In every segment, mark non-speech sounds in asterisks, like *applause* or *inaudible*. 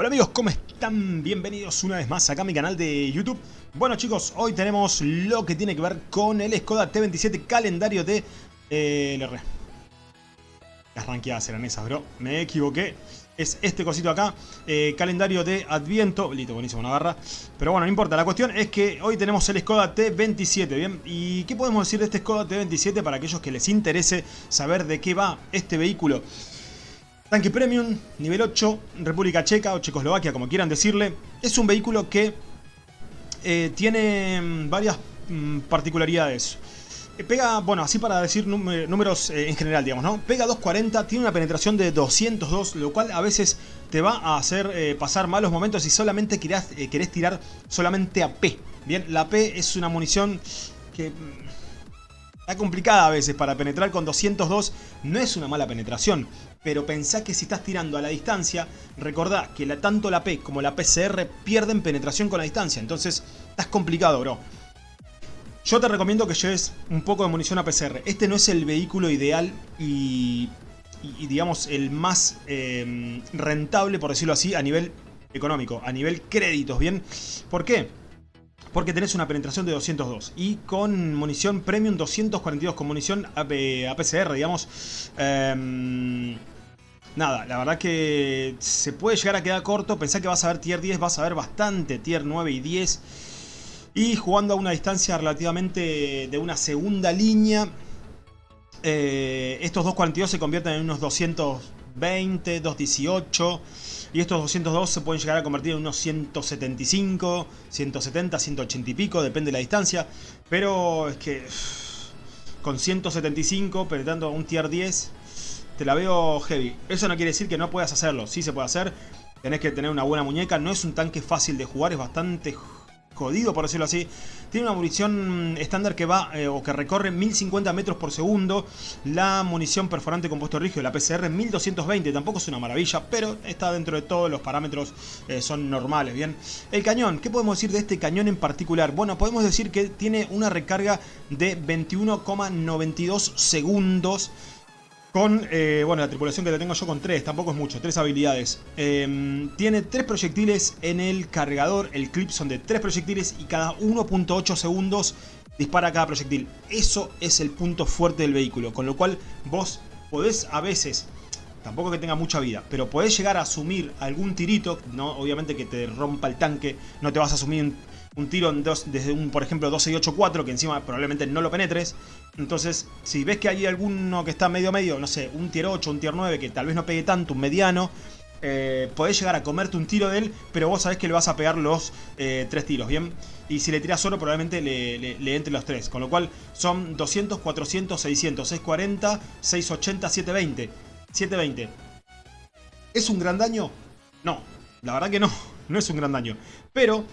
Hola amigos, ¿cómo están? Bienvenidos una vez más acá a mi canal de YouTube. Bueno chicos, hoy tenemos lo que tiene que ver con el Skoda T27 calendario de eh, LR. Las ranqueadas eran esas, bro. Me equivoqué. Es este cosito acá, eh, calendario de Adviento. Listo, buenísimo, una. Pero bueno, no importa. La cuestión es que hoy tenemos el Skoda T27, ¿bien? ¿Y qué podemos decir de este Skoda T27 para aquellos que les interese saber de qué va este vehículo? Tanque Premium, nivel 8, República Checa o Checoslovaquia, como quieran decirle. Es un vehículo que eh, tiene mm, varias mm, particularidades. Eh, pega, bueno, así para decir números eh, en general, digamos, ¿no? Pega 240, tiene una penetración de 202, lo cual a veces te va a hacer pasar malos momentos si solamente querés tirar solamente a P. Bien, la P es una munición que mm, Está complicada a veces para penetrar con 202, no es una mala penetración, pero pensá que si estás tirando a la distancia, recordá que tanto la P como la PCR pierden penetración con la distancia, entonces estás complicado, bro. Yo te recomiendo que lleves un poco de munición a PCR. Este no es el vehículo ideal y, digamos, el más eh, rentable, por decirlo así, a nivel económico, a nivel créditos, ¿bien? ¿Por qué? Porque tenés una penetración de 202 y con munición premium 242 con munición APCR, digamos. Em, nada, la verdad que se puede llegar a quedar corto. Pensá que vas a ver tier 10, vas a ver bastante tier 9 y 10. Y jugando a una distancia relativamente de una segunda línea, eh, estos 242 se convierten en unos 220, 218 y estos 202 se pueden llegar a convertir en unos 175, 170, 180 y pico, depende de la distancia. Pero es que con 175 penetrando un tier 10 te la veo heavy. Eso no quiere decir que no puedas hacerlo, sí se puede hacer. Tenés que tener una buena muñeca, no es un tanque fácil de jugar, es bastante jodido por decirlo así. Tiene una munición estándar que va eh, o que recorre 1050 metros por segundo. La munición perforante compuesto rígido, la PCR 1220, tampoco es una maravilla, pero está dentro de todos los parámetros, eh, son normales, ¿bien? El cañón, ¿qué podemos decir de este cañón en particular? Bueno, podemos decir que tiene una recarga de 21,92 segundos con, eh, bueno, la tripulación que tengo yo con tres, tampoco es mucho, tres habilidades. Em, tiene tres proyectiles en el cargador, el clip son de tres proyectiles y cada 1.8 segundos dispara cada proyectil. Eso es el punto fuerte del vehículo, con lo cual vos podés a veces, tampoco que tenga mucha vida, pero podés llegar a asumir algún tirito, no obviamente que te rompa el tanque, no te vas a asumir un tiro desde un, por ejemplo, 12 y 8, 4, que encima probablemente no lo penetres. Entonces, si ves que hay alguno que está medio medio, no sé, un tier 8, un tier 9, que tal vez no pegue tanto, un mediano, eh, podés llegar a comerte un tiro de él, pero vos sabés que le vas a pegar los eh, tres tiros, ¿bien? Y si le tiras solo, probablemente le, le, entre los tres. Con lo cual, son 200, 400, 600, 640, 680, 720. 720. ¿Es un gran daño? No, la verdad que no, *laughs* no es un gran daño. Pero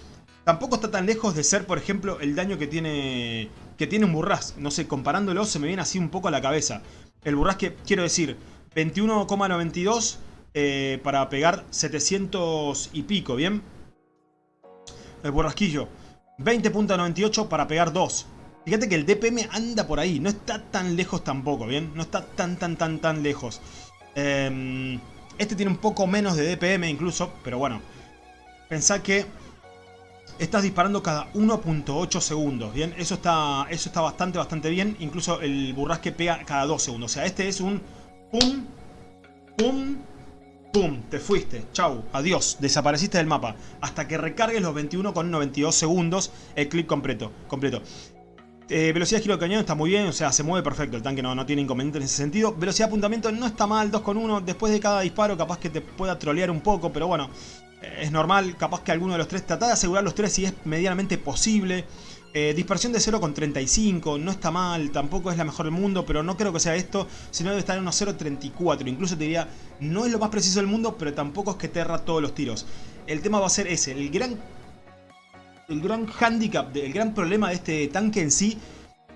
Tampoco está tan lejos de ser, por ejemplo, el daño que tiene, que tiene un Burras. No sé, comparándolo se me viene así un poco a la cabeza. El Burras que, quiero decir, 21,92 eh, para pegar 700 y pico, ¿bien? El Burrasquillo. 20.98 para pegar 2. Fíjate que el DPM anda por ahí. No está tan lejos tampoco, ¿bien? No está tan, tan, tan, tan lejos. Em, este tiene un poco menos de DPM incluso, pero bueno. Pensá que estás disparando cada 1.8 segundos, ¿bien? Eso está, eso está bastante, bastante bien. Incluso el burrasque pega cada 2 segundos. O sea, este es un pum, pum, pum. Te fuiste. Chau, adiós. Desapareciste del mapa. Hasta que recargues los 21,92 segundos el clip completo. completo. Eh, velocidad de giro de cañón está muy bien, o sea, se mueve perfecto, el tanque no, no tiene inconveniente en ese sentido. Velocidad de apuntamiento no está mal, 2,1. Después de cada disparo capaz que te pueda trolear un poco, pero bueno, es normal, capaz que alguno de los tres, trata de asegurar los tres si es medianamente posible. Eh, dispersión de 0,35, no está mal, tampoco es la mejor del mundo, pero no creo que sea esto, sino debe estar en unos 0,34. Incluso te diría, no es lo más preciso del mundo, pero tampoco es que te erra todos los tiros. El tema va a ser ese, el gran, el gran handicap, el gran problema de este tanque en sí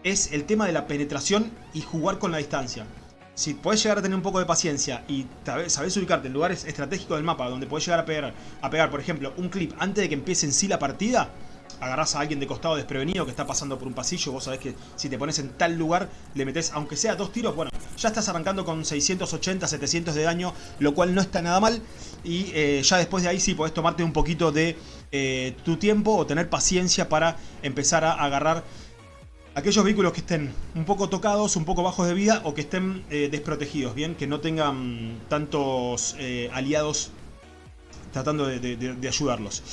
es el tema de la penetración y jugar con la distancia si podés llegar a tener un poco de paciencia y sabés ubicarte en lugares estratégicos del mapa donde podés llegar a pegar, a pegar, por ejemplo, un clip antes de que empiece en sí la partida, agarrás a alguien de costado desprevenido que está pasando por un pasillo, vos sabés que si te pones en tal lugar, le metés, aunque sea dos tiros, bueno, ya estás arrancando con 680, 700 de daño, lo cual no está nada mal. Y eh, ya después de ahí sí podés tomarte un poquito de eh, tu tiempo o tener paciencia para empezar a agarrar aquellos vehículos que estén un poco tocados, un poco bajos de vida o que estén eh, desprotegidos, bien, que no tengan tantos aliados tratando de ayudarlos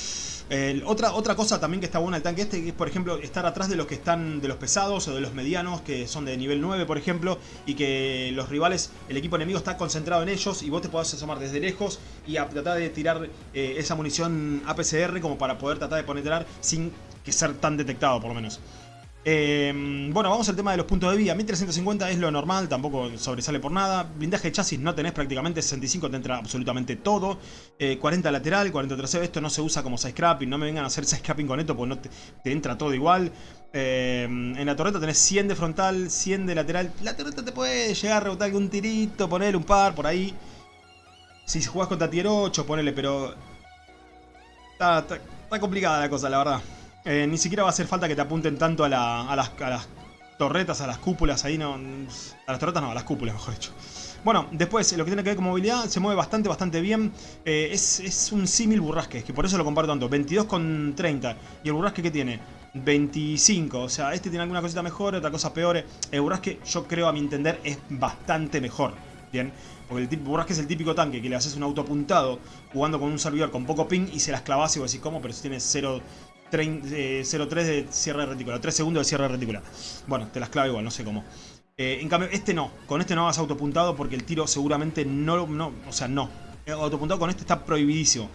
otra, otra cosa también que está buena el tanque este es, por ejemplo, estar atrás de los que están de los pesados o de los medianos, que son de nivel 9, por ejemplo, y que los rivales, el equipo enemigo está concentrado en ellos y vos te podés asomar desde lejos y tratar de tirar eh, esa munición APCR como para poder tratar de penetrar sin que ser tan detectado, por lo menos. Eh, bueno, vamos al tema de los puntos de vida. 1350 es lo normal, tampoco sobresale por nada. Blindaje de chasis no tenés prácticamente, 65 te entra absolutamente todo. 40 eh, lateral, 40 trasero, esto no se usa como side scrapping, no me vengan a hacer *laughs* side scrapping con esto porque no te, entra todo igual. Eh, en la torreta tenés 100 de frontal, 100 de lateral. La torreta te puede llegar a rebotar algún tirito, ponerle un par por ahí. Si jugás contra tier 8, ponele, pero... está complicada la cosa, la verdad. Eh, ni siquiera va a hacer falta que te apunten tanto a, las, torretas, a las cúpulas, ahí no... A las torretas no, a las cúpulas, mejor dicho. Bueno, después, lo que tiene que ver con movilidad, se mueve bastante, bastante bien. Eh, es, un símil burrasque, que por eso lo comparto tanto. 22 con 30. ¿Y el burrasque qué tiene? 25. O sea, este tiene alguna cosita mejor, otra cosa peor. El burrasque, yo creo, a mi entender, es bastante mejor. Bien, porque el burrasque es el típico tanque que le haces un auto apuntado jugando con un servidor con poco ping y se las clavas y vos decís, ¿cómo? Pero si tienes 0 0.3 de cierre de retícula, 3 segundos de cierre de retícula. Bueno, te las clavo igual, no sé cómo. Eh, en cambio, este no. Con este no hagas autopuntado porque el tiro seguramente no... no o sea, no. Autopuntado con este está prohibidísimo.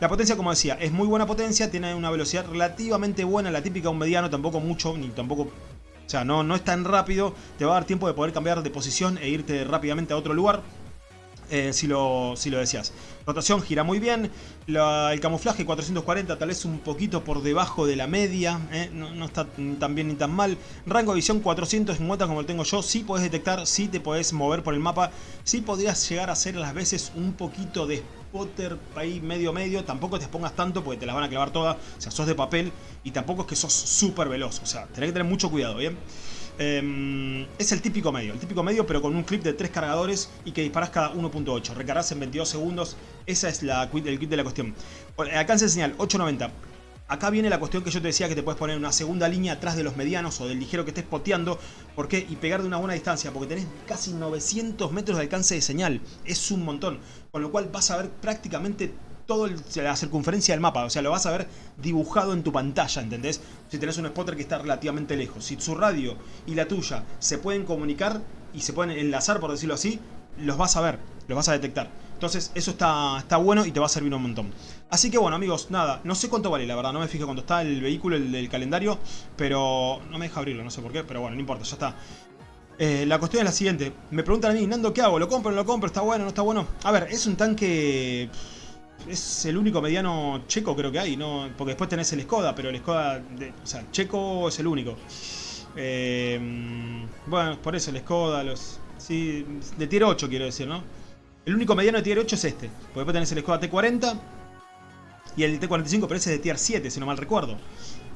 La potencia, como decía, es muy buena potencia, tiene una velocidad relativamente buena, la típica un mediano, tampoco mucho, ni tampoco... O sea, no, no es tan rápido, te va a dar tiempo de poder cambiar de posición e irte rápidamente a otro lugar. Eh, si, lo, si lo decías. Rotación gira muy bien. el camuflaje 440 tal vez un poquito por debajo de la media. Eh, no, está tan bien ni tan mal. Rango de visión 450 como lo tengo yo. Sí podés detectar, sí te podés mover por el mapa. Sí podrías llegar a hacer a las veces un poquito de spotter ahí medio medio. Tampoco te pongas tanto porque te las van a clavar todas. O sea, sos de papel y tampoco es que sos súper veloz. O sea, tenés que tener mucho cuidado, ¿bien? Em, es el típico medio, el típico medio pero con un clip de 3 cargadores y que disparas cada 1.8. Recargas en 22 segundos, esa es la, el kit de la cuestión. Alcance de señal, 890. Acá viene la cuestión que yo te decía que te puedes poner una segunda línea atrás de los medianos o del ligero que estés poteando. ¿Por qué? Y pegar de una buena distancia, porque tenés casi 900 metros de alcance de señal. Es un montón. Con lo cual vas a ver prácticamente toda la circunferencia del mapa, o sea, lo vas a ver dibujado en tu pantalla, ¿entendés? Si tenés un spotter que está relativamente lejos, si su radio y la tuya se pueden comunicar y se pueden enlazar, por decirlo así, los vas a ver, los vas a detectar. Entonces, eso está, está bueno y te va a servir un montón. Así que bueno, amigos, nada, no sé cuánto vale, la verdad, no me fijé cuánto está el vehículo, el calendario, pero no me deja abrirlo, no sé por qué, pero bueno, no importa, ya está. Eh, la cuestión es la siguiente, me preguntan a mí, Nando, ¿qué hago? ¿Lo compro no lo compro? ¿Está bueno no está bueno? A ver, es un tanque es el único mediano checo creo que hay, ¿no? Porque después tenés el Skoda, pero el Skoda, o sea, checo es el único. Eh, bueno, por eso el Skoda, los... Sí, de tier 8 quiero decir, ¿no? El único mediano de tier 8 es este. Porque después tenés el Skoda T40 y el T45, pero ese es de tier 7, si no mal recuerdo.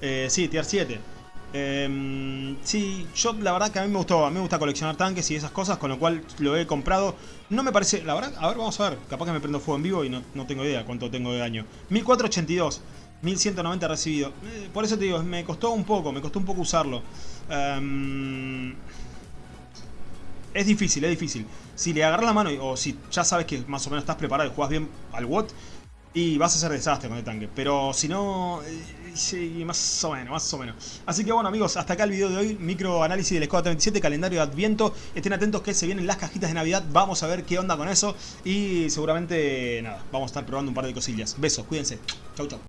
Eh, sí, tier 7. Eh, sí, yo la verdad que a mí me gustó, a mí me gusta coleccionar tanques y esas cosas, con lo cual lo he comprado. No me parece, la verdad, a ver, vamos a ver, capaz que me prendo fuego en vivo y no, tengo idea cuánto tengo de daño. 1482, 1190 recibido. Eh, por eso te digo, me costó un poco, me costó un poco usarlo. Em, es difícil, es difícil. Si le agarras la mano o si ya sabes que más o menos estás preparado y juegas bien al WOT, y vas a hacer desastre con el tanque. Pero si no, eh, sí, más o menos, más o menos. Así que bueno amigos, hasta acá el video de hoy. Micro análisis del Escuadra 37, calendario de Adviento. Estén atentos que se vienen las cajitas de Navidad. Vamos a ver qué onda con eso. Y seguramente, nada, vamos a estar probando un par de cosillas. Besos, cuídense. Chau, chau.